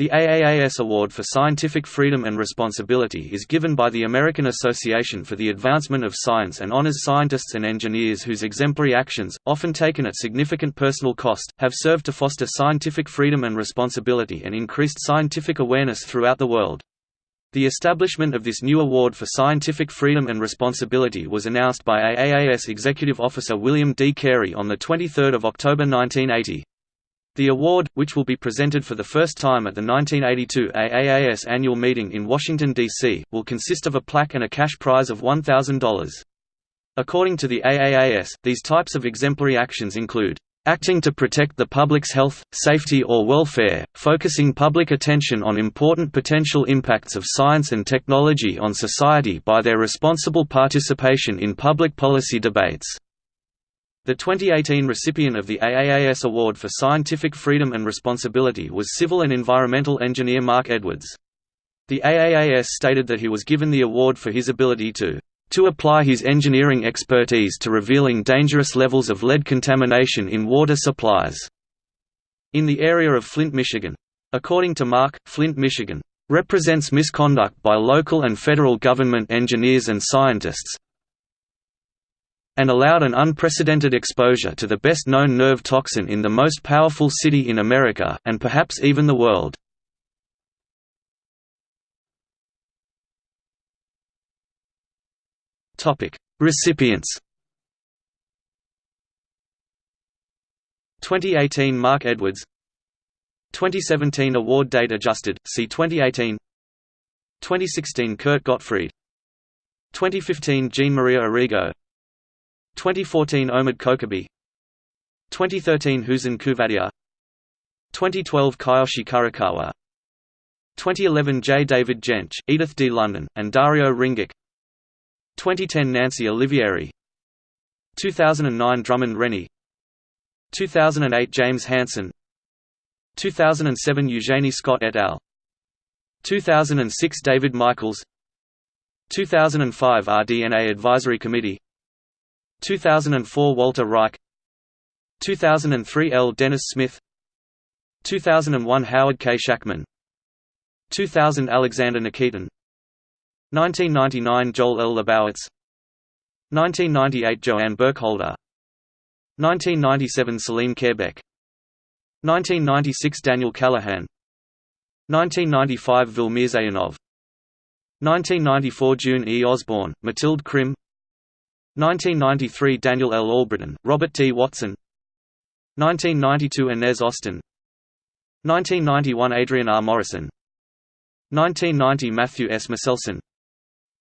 The AAAS Award for Scientific Freedom and Responsibility is given by the American Association for the Advancement of Science and honors scientists and engineers whose exemplary actions, often taken at significant personal cost, have served to foster scientific freedom and responsibility and increased scientific awareness throughout the world. The establishment of this new award for scientific freedom and responsibility was announced by AAAS Executive Officer William D. Carey on 23 October 1980. The award, which will be presented for the first time at the 1982 AAAS annual meeting in Washington, D.C., will consist of a plaque and a cash prize of $1,000. According to the AAAS, these types of exemplary actions include acting to protect the public's health, safety or welfare, focusing public attention on important potential impacts of science and technology on society by their responsible participation in public policy debates, the 2018 recipient of the AAAS Award for Scientific Freedom and Responsibility was civil and environmental engineer Marc Edwards. The AAAS stated that he was given the award for his ability to to apply his engineering expertise to revealing dangerous levels of lead contamination in water supplies in the area of Flint, Michigan. According to Marc, Flint, Michigan represents misconduct by local and federal government engineers and scientists, and allowed an unprecedented exposure to the best-known nerve toxin in the most powerful city in America, and perhaps even the world. Recipients 2018 Marc Edwards 2017 award date adjusted, see 2018 2016 Kurt Gottfried 2015 Jean Maria Arrigo 2014 Omid Kokabee 2013 Huzan Kuvadia. 2012 Kiyoshi Kurokawa 2011 J. David Jentsch, Edythe D. London, and Dario Ringach. 2010 Nancy Olivieri. 2009 Drummond Rennie. 2008 James Hansen. 2007 Eugenie Scott et al. 2006 David Michaels. 2005 RDNA Advisory Committee 2004 Walter Reich 2003 L. Dennis Smith 2001 Howard K. Schachman 2000 Alexander Nikitin 1999 Joel L. Lebowitz 1998 JoAnn Burkholder 1997 Selim Kherbek 1996 Daniel Callahan 1995 Vil Mirzayanov 1994 June E. Osborn, Mathilde Krim 1993 Daniel L. Albritton, Robert T. Watson 1992 Inez Austin 1991 Adrian R. Morrison 1990 Matthew S. Meselson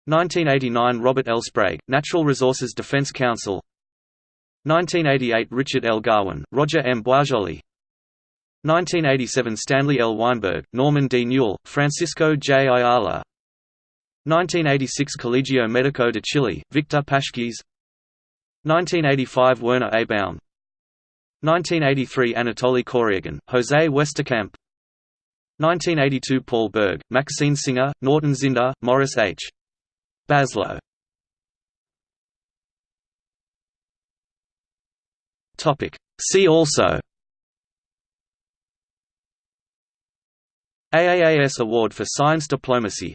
1989 Robert L. Sprague, Natural Resources Defense Council 1988 Richard L. Garwin, Roger M. Boisjoly 1987 Stanley L. Weinberg, Norman D. Newell, Francisco J. Ayala 1986 Colegio Médico de Chile, Victor Paschkis 1985 Werner A. Baum 1983 Anatoly Koryagin, Jose Westerkamp. 1982 Paul Berg, Maxine Singer, Norton Zinder, Morris H. Baslow. See also. AAAS Award for Science Diplomacy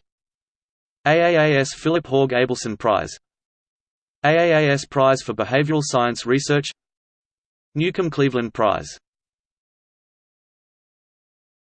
AAAS Philip Hauge Abelson Prize AAAS Prize for Behavioral Science Research Newcomb Cleveland Prize